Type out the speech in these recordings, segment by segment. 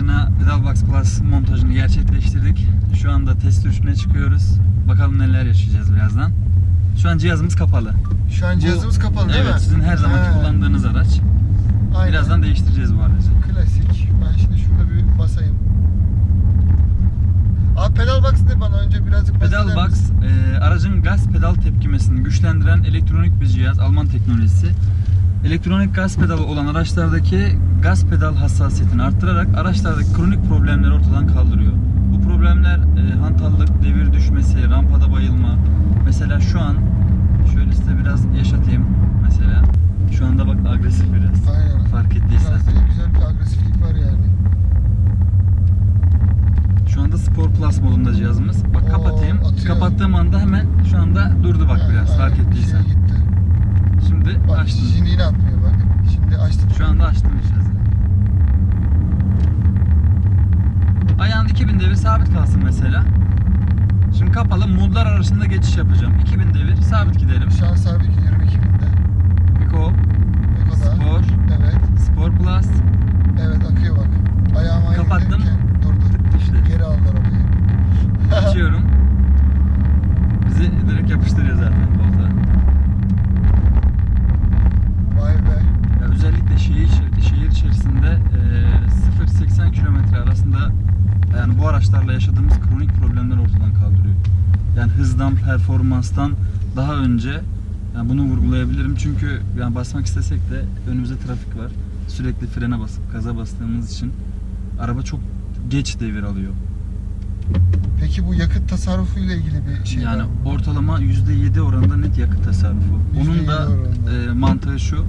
aracına Pedalbox Plus montajını gerçekleştirdik. Şu anda test sürüşüne çıkıyoruz. Bakalım neler yaşayacağız birazdan. Şu an cihazımız kapalı. Şu an cihazımız Bu- kapalı değil evet, mi? sizin her zamanki He, kullandığınız araç. aynen. Birazdan değiştireceğiz bu aracı. Klasik. Ben şimdi şurada bir basayım. Abi pedal box ne bana önce birazcık bahseder Pedal Box, misin? e, aracın gaz pedal tepkimesini güçlendiren elektronik bir cihaz, Alman teknolojisi. Elektronik gaz pedalı olan araçlardaki gaz pedal hassasiyetini arttırarak araçlardaki kronik problemleri ortadan kaldırıyor. Bu problemler e, hantallık, devir düşmesi, rampada bayılma. Mesela şu an şöyle size biraz yaşatayım mesela. Şu anda bak agresif biraz. Aynen. Fark ettiysen. Biraz güzel bir agresiflik var yani. Şu anda Spor Plus modunda cihazımız. Bak Oo, kapatayım. atıyor. Kapattığım anda hemen şu anda durdu bak Yani biraz fark aynen, ettiysen. gitti. Şimdi Bak açtım. şimdi yine atmıyor bak. Şimdi açtım. Şu anda açtım cihazı. Ayağın 2000 devir sabit kalsın mesela. Şimdi kapalı modlar arasında geçiş yapacağım. 2000 devir sabit gidelim. Şu an sabit gidiyorum 2000'de. Eco, Eko'da. Spor, Evet. Spor Plus. Evet akıyor bak. Ayağım aynı Kapattım. giderken durdu. İşte Geri aldı arabayı. açıyorum. Bizi direkt yapıştırıyor zaten koltuğa. Vay be. Ya özellikle şehir şeridi, şehir içerisinde e, 0-80 kilometre arasında yani bu araçlarla yaşadığımız kronik problemler ortadan kaldırıyor. Yani hızdan, performanstan daha önce yani bunu vurgulayabilirim çünkü yani basmak istesek de önümüzde trafik var. Sürekli frene basıp gaza bastığımız için araba çok geç devir alıyor. Peki bu yakıt tasarrufu ile ilgili bir şey yani var mı? ortalama %7 oranında net yakıt tasarrufu. %7 da oranında. e, mantığı şu.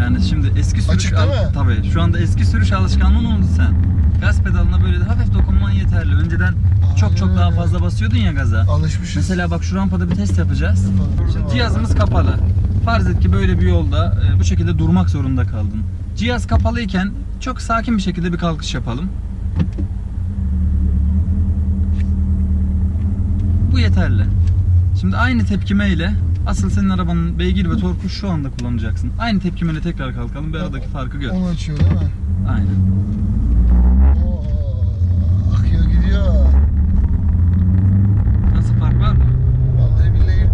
Yani şimdi eski sürüş Açık değil mi? tabii şu anda eski sürüş alışkanlığın oldu sen. Gaz pedalına böyle hafif dokunman yeterli. Önceden çok çok daha fazla basıyordun ya gaza. Alışmışız. Mesela bak şu rampada bir test yapacağız. Şimdi cihazımız kapalı. Farz et ki böyle bir yolda e, bu şekilde durmak zorunda kaldın. Cihaz kapalıyken çok sakin bir şekilde bir kalkış yapalım. Bu yeterli. Şimdi aynı tepkimeyle asıl senin arabanın beygir ve torku şu anda kullanacaksın. Aynı tepkimeyle tekrar kalkalım. Bir aradaki farkı gör. Onu açıyor değil mi? Aynen. Oo, akıyor gidiyor. Nasıl fark var mı? Vallahi billahi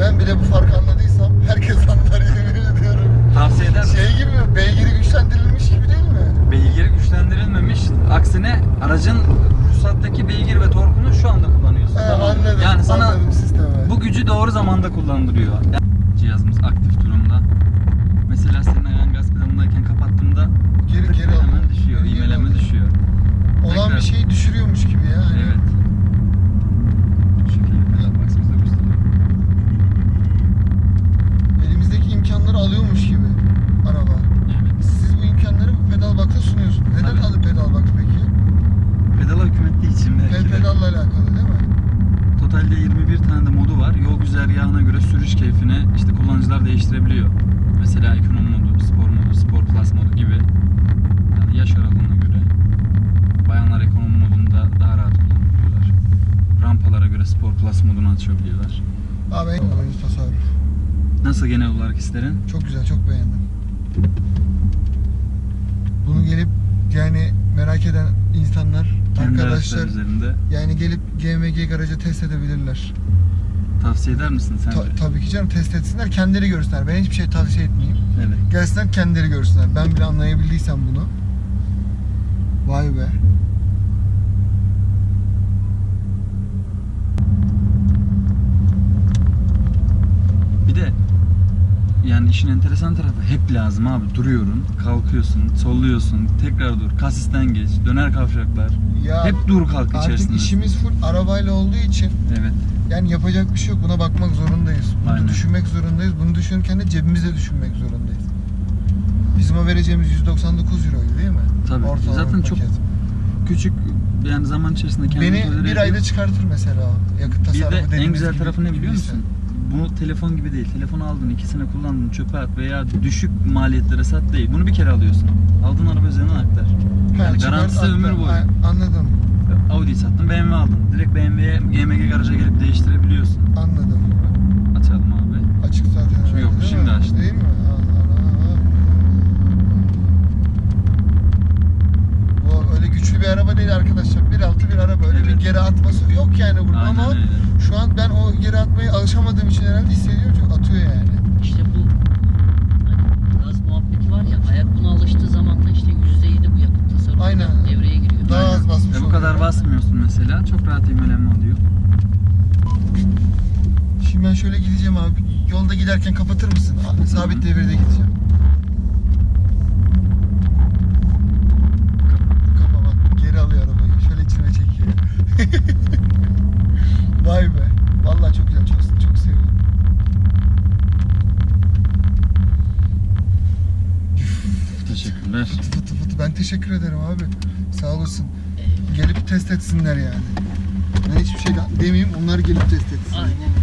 ben bile bu farkı anladıysam herkes anlar yemin ediyorum. Tavsiye eder misin? Şey gibi mi? Beygiri güçlendirilmiş gibi değil mi? Beygir güçlendirilmemiş. Aksine aracın ruhsattaki beygir ve torkunu şu anda kullanıyorsun. Tamam mı? anladım. Yani sana anladım sistemi. bu gücü doğru zamanda kullandırıyor. Yani cihazımız aktif durumda. Mesela senin ayağın gaz pedalındayken kapattığımda geri tık geri hemen alıyor. düşüyor, Geri imeleme alıyor. düşüyor. Olan Tekrar- bir şeyi düşürüyormuş gibi ya. Hani Evet. Şu şekilde pedal box'ımızda gösteriyor. Elimizdeki imkanları alıyormuş gibi araba. Evet. Siz bu imkanları bu pedal box'a sunuyorsunuz. Neden Tabii. adı pedal box peki? Pedala hükmettiği için belki Pe- de. pedalla alakalı değil mi? Totalde 21 tane de modu var. Yol güzergahına göre sürüş keyfini işte kullanıcılar değiştirebiliyor. Mesela ekonomi modu, spor modu, spor plus modu gibi. Yani yaş aralığına göre. Bayanlar ekonomi modunda daha rahat kullanabiliyorlar. Rampalara göre spor plus modunu açabiliyorlar. Abi en oyuncu tasarruf. Nasıl genel olarak hislerin? Çok güzel, çok beğendim. Bunu gelip yani merak eden insanlar, Kendi arkadaşlar üzerinde yani gelip GMG garajı test edebilirler. Tavsiye eder misin sen? Ta- tabii ki canım test etsinler, kendileri görsünler. Ben hiçbir şey tavsiye etmeyeyim. Evet. Gelsinler kendileri görsünler. Ben bile anlayabildiysem bunu. Vay be. Bir de yani işin enteresan tarafı hep lazım abi. Duruyorsun, kalkıyorsun, solluyorsun, tekrar dur, kasisten geç, döner kavşaklar. Ya hep dur kalk artık içerisinde. işimiz full arabayla olduğu için Evet. Yani yapacak bir şey yok. Buna bakmak zorundayız. Bunu Aynen. düşünmek zorundayız. Bunu düşünürken de cebimizde düşünmek zorundayız. Bizim o vereceğimiz 199 euroydu değil mi? Tabii. Ortalama Zaten çok paket. küçük yani zaman içerisinde kendini Beni bir ediyor. ayda çıkartır mesela yakıt Bir tasarrufu de en güzel tarafı ne biliyor musun? Bunu telefon gibi değil. Telefonu aldın, iki sene kullandın, çöpe at veya düşük maliyetlere sat değil. Bunu bir kere alıyorsun. Aldığın araba üzerinden aktar. Yani garantisi ömür boyu. Anladım. Audi sattın, BMW aldın. Direkt BMW'ye, GMG garaja gelip değiştirebiliyorsun. Anladım. Açalım abi. Açık zaten. Şimdi yok, değil şimdi mi? açtım. Değil mi? Allah Allah. Bu öyle güç geri atması yok yani burada Aynen ama öyle. şu an ben o geri atmayı alışamadığım için herhalde hissediyorum çünkü atıyor yani. İşte bu hani gaz muhabbeti var ya ayak buna alıştığı zaman da işte %7 bu yakıt tasarrufu da Aynen. devreye giriyor. Daha az basmış Ve bu kadar oluyor. basmıyorsun mesela. Çok rahat ivmelenme oluyor. Şimdi ben şöyle gideceğim abi. Yolda giderken kapatır mısın? Sabit devirde gideceğim. Kapa bak geri alıyor arabayı. Şöyle içine çekiyor. Vay be. Vallahi çok güzel. Çok, çok seviyorum. Teşekkürler. Fıtı fıtı fıtı. Ben teşekkür ederim abi. Sağ olasın. Gelip test etsinler yani. Ben hiçbir şey demeyeyim. Onlar gelip test etsin. Aynen